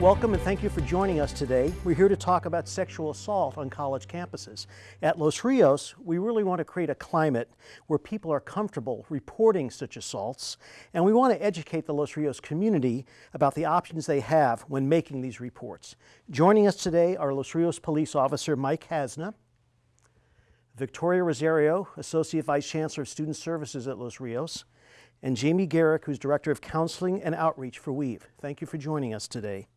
Welcome and thank you for joining us today. We're here to talk about sexual assault on college campuses. At Los Rios, we really want to create a climate where people are comfortable reporting such assaults, and we want to educate the Los Rios community about the options they have when making these reports. Joining us today are Los Rios Police Officer Mike Hasna, Victoria Rosario, Associate Vice Chancellor of Student Services at Los Rios, and Jamie Garrick, who's Director of Counseling and Outreach for WEAVE. Thank you for joining us today.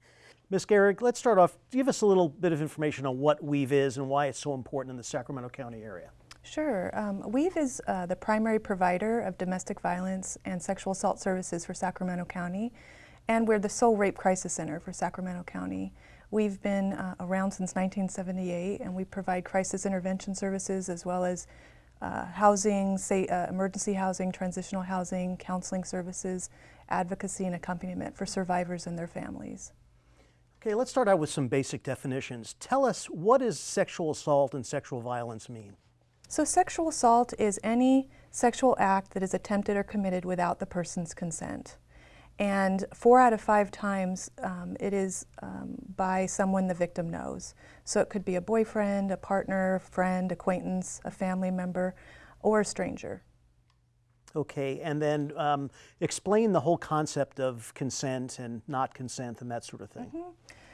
Ms. Garrick, let's start off. Give us a little bit of information on what WEAVE is and why it's so important in the Sacramento County area. Sure. Um, WEAVE is uh, the primary provider of domestic violence and sexual assault services for Sacramento County, and we're the sole rape crisis center for Sacramento County. We've been uh, around since 1978, and we provide crisis intervention services as well as uh, housing, say, uh, emergency housing, transitional housing, counseling services, advocacy, and accompaniment for survivors and their families. Okay, let's start out with some basic definitions. Tell us what does sexual assault and sexual violence mean? So sexual assault is any sexual act that is attempted or committed without the person's consent. And four out of five times um, it is um, by someone the victim knows. So it could be a boyfriend, a partner, friend, acquaintance, a family member, or a stranger. Okay, and then um, explain the whole concept of consent and not consent and that sort of thing. Mm -hmm.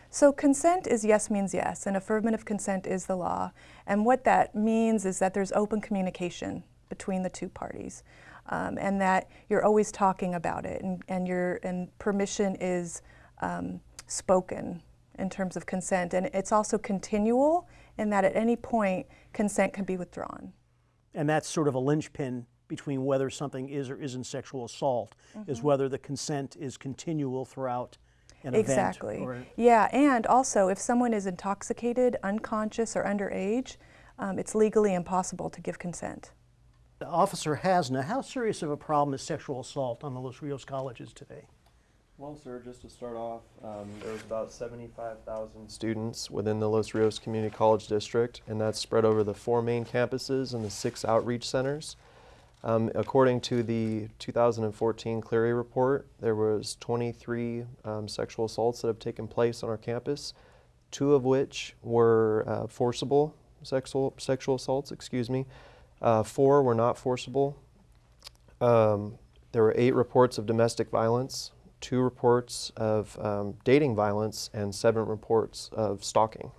So consent is yes means yes, and affirmative consent is the law. And what that means is that there's open communication between the two parties, um, and that you're always talking about it, and, and, your, and permission is um, spoken in terms of consent. And it's also continual in that at any point, consent can be withdrawn. And that's sort of a linchpin between whether something is or isn't sexual assault mm -hmm. is mm-hmm. whether the consent is continual throughout an exactly. event. Exactly. Yeah, and also if someone is intoxicated, unconscious, or underage, um, it's legally impossible to give consent. Officer Hasna, how serious of a problem is sexual assault on the Los Rios colleges today? Well, sir, just to start off, um, there's about 75,000 students within the Los Rios Community College District, and that's spread over the four main campuses and the six outreach centers. Um, according to the 2014 Clery report, there was 23 um, sexual assaults that have taken place on our campus, two of which were uh, forcible sexual, sexual assaults, excuse me. Uh, four were not forcible. Um, there were eight reports of domestic violence, two reports of um, dating violence, and seven reports of stalking.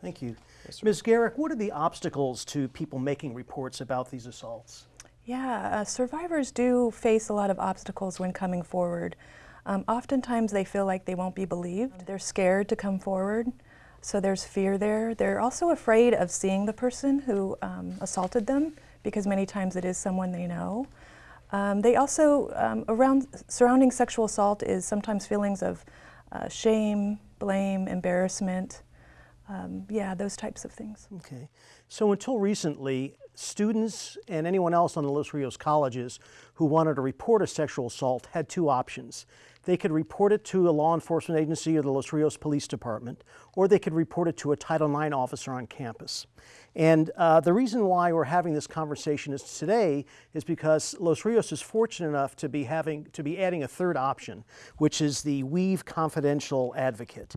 Thank you. Yes, Ms. Garrick, what are the obstacles to people making reports about these assaults? Yeah, uh, survivors do face a lot of obstacles when coming forward. Um, oftentimes they feel like they won't be believed. They're scared to come forward, so there's fear there. They're also afraid of seeing the person who um, assaulted them because many times it is someone they know. Um, they also, um, around surrounding sexual assault is sometimes feelings of uh, shame, blame, embarrassment, um, yeah, those types of things. Okay. So until recently, students and anyone else on the Los Rios colleges who wanted to report a sexual assault had two options. They could report it to a law enforcement agency or the Los Rios Police Department, or they could report it to a Title IX officer on campus. And uh, the reason why we're having this conversation is today is because Los Rios is fortunate enough to be having to be adding a third option, which is the Weave Confidential Advocate.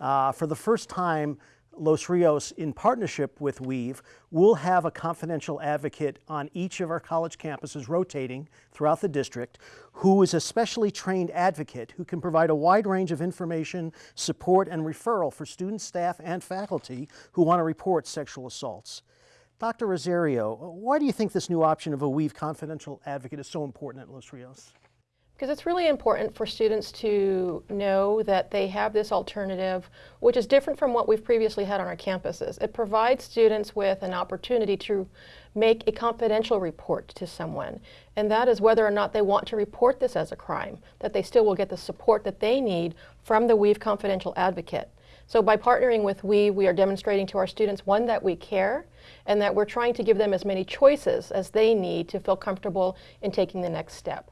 Uh, for the first time, Los Rios, in partnership with Weave, will have a confidential advocate on each of our college campuses rotating throughout the district who is a specially trained advocate who can provide a wide range of information, support, and referral for students, staff, and faculty who want to report sexual assaults. Dr. Rosario, why do you think this new option of a Weave confidential advocate is so important at Los Rios? Because it's really important for students to know that they have this alternative, which is different from what we've previously had on our campuses. It provides students with an opportunity to make a confidential report to someone, and that is whether or not they want to report this as a crime, that they still will get the support that they need from the Weave Confidential Advocate. So by partnering with Weave, we are demonstrating to our students, one, that we care, and that we're trying to give them as many choices as they need to feel comfortable in taking the next step.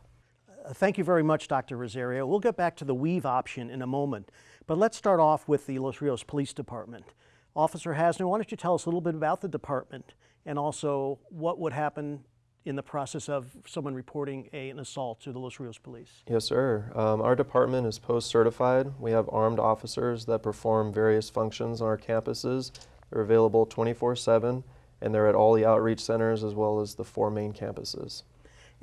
Thank you very much, Dr. Rosario. We'll get back to the weave option in a moment, but let's start off with the Los Rios Police Department. Officer Hasna, why don't you tell us a little bit about the department and also what would happen in the process of someone reporting a, an assault to the Los Rios Police? Yes, sir. Um, our department is post certified. We have armed officers that perform various functions on our campuses. They're available 24 7, and they're at all the outreach centers as well as the four main campuses.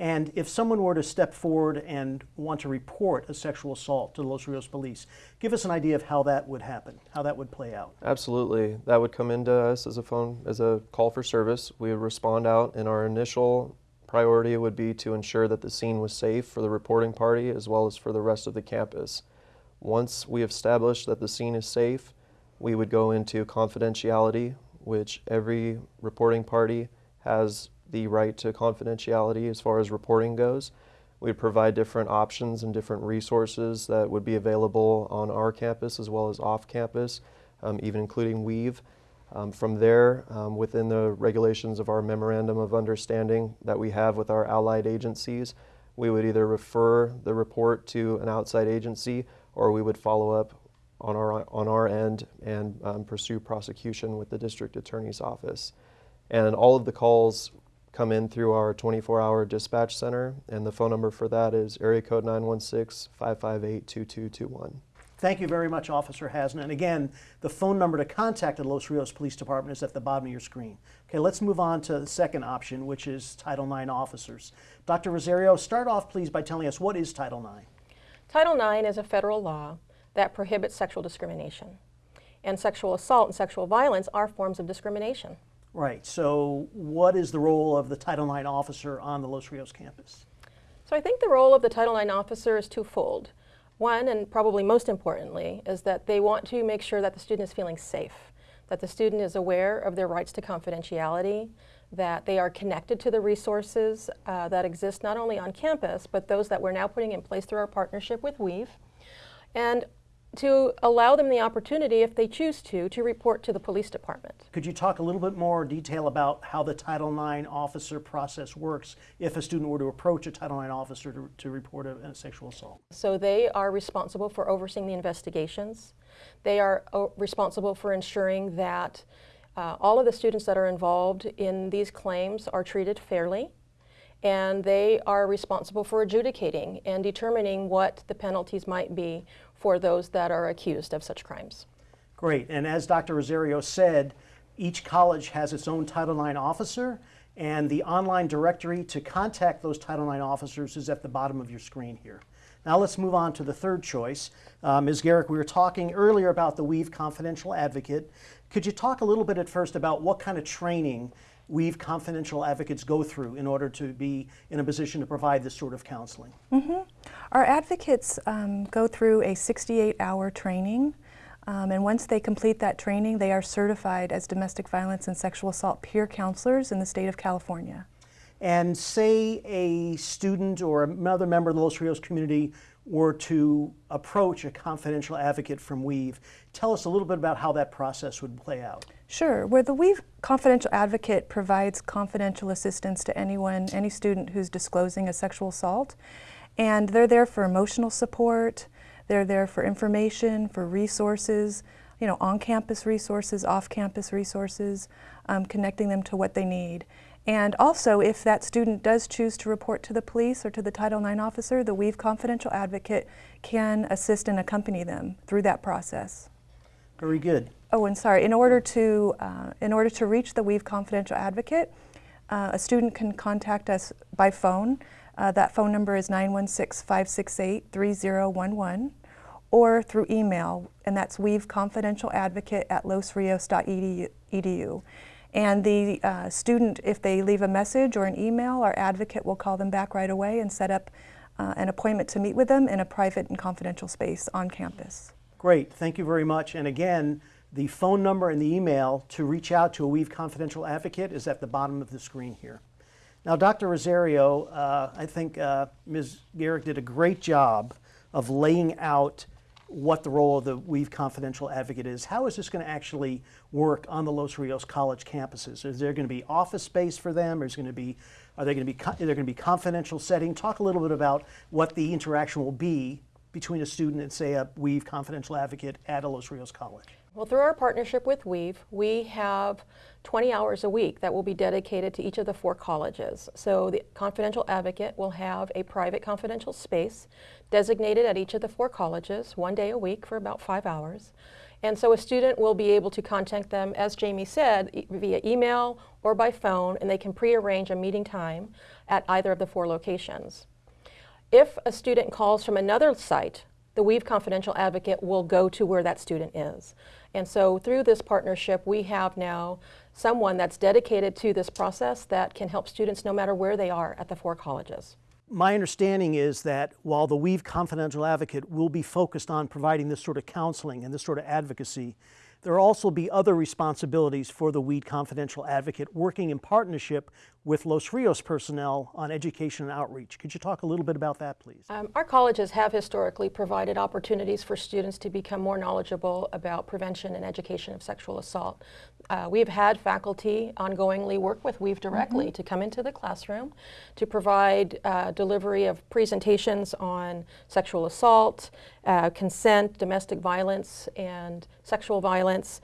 And if someone were to step forward and want to report a sexual assault to the Los Rios Police, give us an idea of how that would happen, how that would play out. Absolutely. That would come into us as a phone, as a call for service. We would respond out, and our initial priority would be to ensure that the scene was safe for the reporting party as well as for the rest of the campus. Once we established that the scene is safe, we would go into confidentiality, which every reporting party has the right to confidentiality as far as reporting goes. We'd provide different options and different resources that would be available on our campus as well as off campus, um, even including Weave. Um, from there, um, within the regulations of our memorandum of understanding that we have with our allied agencies, we would either refer the report to an outside agency or we would follow up on our, on our end and um, pursue prosecution with the district attorney's office. And all of the calls come in through our 24-hour dispatch center, and the phone number for that is area code 916-558-2221. Thank you very much, Officer Hasna. And again, the phone number to contact the Los Rios Police Department is at the bottom of your screen. Okay, let's move on to the second option, which is Title IX officers. Dr. Rosario, start off please by telling us what is Title IX? Title IX is a federal law that prohibits sexual discrimination. And sexual assault and sexual violence are forms of discrimination. Right, so what is the role of the Title IX officer on the Los Rios campus? So I think the role of the Title IX officer is twofold. One, and probably most importantly, is that they want to make sure that the student is feeling safe, that the student is aware of their rights to confidentiality, that they are connected to the resources uh, that exist not only on campus, but those that we're now putting in place through our partnership with Weave, and to allow them the opportunity, if they choose to, to report to the police department. Could you talk a little bit more detail about how the Title IX officer process works if a student were to approach a Title IX officer to, to report a, a sexual assault? So they are responsible for overseeing the investigations. They are uh, responsible for ensuring that uh, all of the students that are involved in these claims are treated fairly. And they are responsible for adjudicating and determining what the penalties might be for those that are accused of such crimes. Great, and as Dr. Rosario said, each college has its own Title IX officer, and the online directory to contact those Title IX officers is at the bottom of your screen here. Now let's move on to the third choice. Uh, Ms. Garrick, we were talking earlier about the Weave Confidential Advocate. Could you talk a little bit at first about what kind of training Weave Confidential Advocates go through in order to be in a position to provide this sort of counseling? Mm-hmm. Our advocates um, go through a 68 hour training. Um, and once they complete that training, they are certified as domestic violence and sexual assault peer counselors in the state of California. And say a student or another member of the Los Rios community were to approach a confidential advocate from Weave, tell us a little bit about how that process would play out. Sure. Where the Weave Confidential Advocate provides confidential assistance to anyone, any student who's disclosing a sexual assault. And they're there for emotional support, they're there for information, for resources, you know, on-campus resources, off-campus resources, um, connecting them to what they need. And also, if that student does choose to report to the police or to the Title IX officer, the Weave Confidential Advocate can assist and accompany them through that process. Very good. Oh, and sorry, in order to, uh, in order to reach the Weave Confidential Advocate, uh, a student can contact us by phone. Uh, that phone number is 916-568-3011 or through email, and that's weaveconfidentialadvocate at losrios.edu. And the uh, student, if they leave a message or an email, our advocate will call them back right away and set up uh, an appointment to meet with them in a private and confidential space on campus. Great, thank you very much. And again, the phone number and the email to reach out to a Weave Confidential Advocate is at the bottom of the screen here. Now, Dr. Rosario, uh, I think uh, Ms. Garrick did a great job of laying out what the role of the Weave Confidential Advocate is. How is this going to actually work on the Los Rios College campuses? Is there going to be office space for them? Is going to be, are they going to be, is there going to be confidential setting? Talk a little bit about what the interaction will be between a student and say a Weave Confidential Advocate at a Los Rios College. Well, through our partnership with Weave, we have 20 hours a week that will be dedicated to each of the four colleges. So the confidential advocate will have a private confidential space designated at each of the four colleges, one day a week for about five hours. And so a student will be able to contact them, as Jamie said, e- via email or by phone, and they can prearrange a meeting time at either of the four locations. If a student calls from another site, the Weave Confidential Advocate will go to where that student is. And so through this partnership, we have now someone that's dedicated to this process that can help students no matter where they are at the four colleges. My understanding is that while the Weave Confidential Advocate will be focused on providing this sort of counseling and this sort of advocacy, there will also be other responsibilities for the Weave Confidential Advocate working in partnership with Los Rios personnel on education and outreach. Could you talk a little bit about that, please? Um, our colleges have historically provided opportunities for students to become more knowledgeable about prevention and education of sexual assault. Uh, we've had faculty ongoingly work with Weave directly to come into the classroom to provide uh, delivery of presentations on sexual assault, uh, consent, domestic violence, and sexual violence,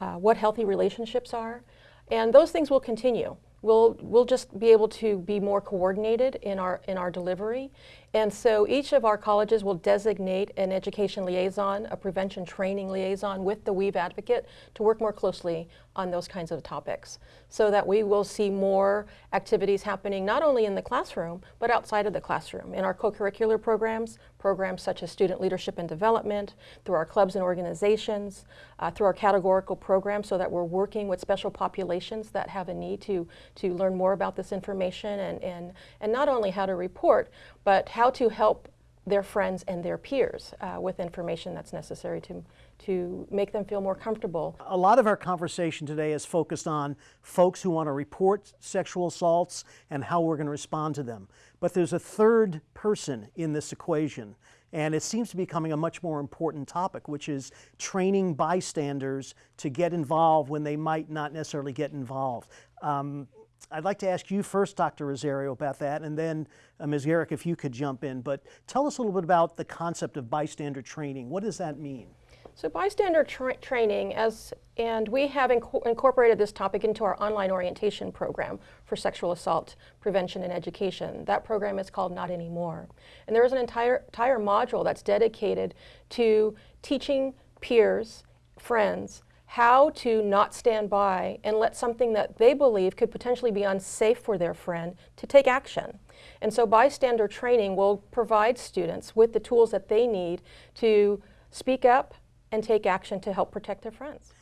uh, what healthy relationships are. And those things will continue. We'll, we'll just be able to be more coordinated in our, in our delivery. And so each of our colleges will designate an education liaison, a prevention training liaison with the Weave advocate to work more closely on those kinds of topics so that we will see more activities happening not only in the classroom but outside of the classroom. In our co-curricular programs, programs such as student leadership and development, through our clubs and organizations, uh, through our categorical programs so that we're working with special populations that have a need to, to learn more about this information and, and, and not only how to report, but how to help their friends and their peers uh, with information that's necessary to, to make them feel more comfortable. A lot of our conversation today is focused on folks who want to report sexual assaults and how we're going to respond to them. But there's a third person in this equation, and it seems to be becoming a much more important topic, which is training bystanders to get involved when they might not necessarily get involved. Um, I'd like to ask you first, Dr. Rosario, about that, and then uh, Ms. Garrick, if you could jump in. But tell us a little bit about the concept of bystander training. What does that mean? So bystander tra training, as and we have inco incorporated this topic into our online orientation program for sexual assault prevention and education. That program is called Not Anymore, and there is an entire entire module that's dedicated to teaching peers, friends, how to not stand by and let something that they believe could potentially be unsafe for their friend to take action. And so bystander training will provide students with the tools that they need to speak up and take action to help protect their friends.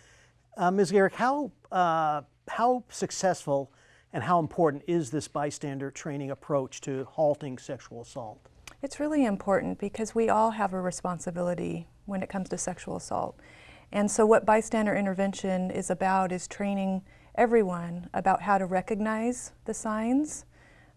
Uh, Ms. Garrick, how, uh, how successful and how important is this bystander training approach to halting sexual assault? It's really important because we all have a responsibility when it comes to sexual assault. And so what bystander intervention is about is training everyone about how to recognize the signs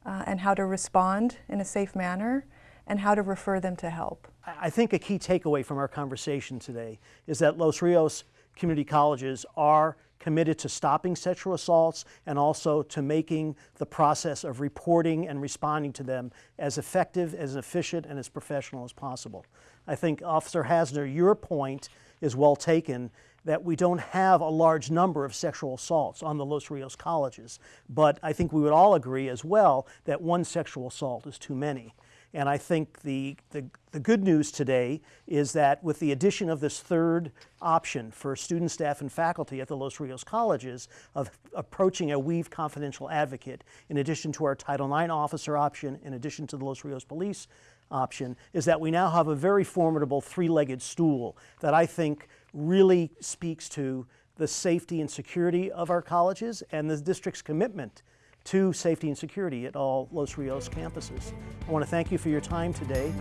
uh, and how to respond in a safe manner and how to refer them to help. I think a key takeaway from our conversation today is that Los Rios community colleges are committed to stopping sexual assaults and also to making the process of reporting and responding to them as effective, as efficient, and as professional as possible. I think, Officer Hasna, your point is well taken that we don't have a large number of sexual assaults on the Los Rios colleges, but I think we would all agree as well that one sexual assault is too many. And I think the, the, the, good news today is that with the addition of this third option for student, staff, and faculty at the Los Rios colleges of approaching a Weave confidential advocate, in addition to our Title IX officer option, in addition to the Los Rios police option, is that we now have a very formidable three-legged stool that I think really speaks to the safety and security of our colleges and the district's commitment to safety and security at all Los Rios campuses. I want to thank you for your time today.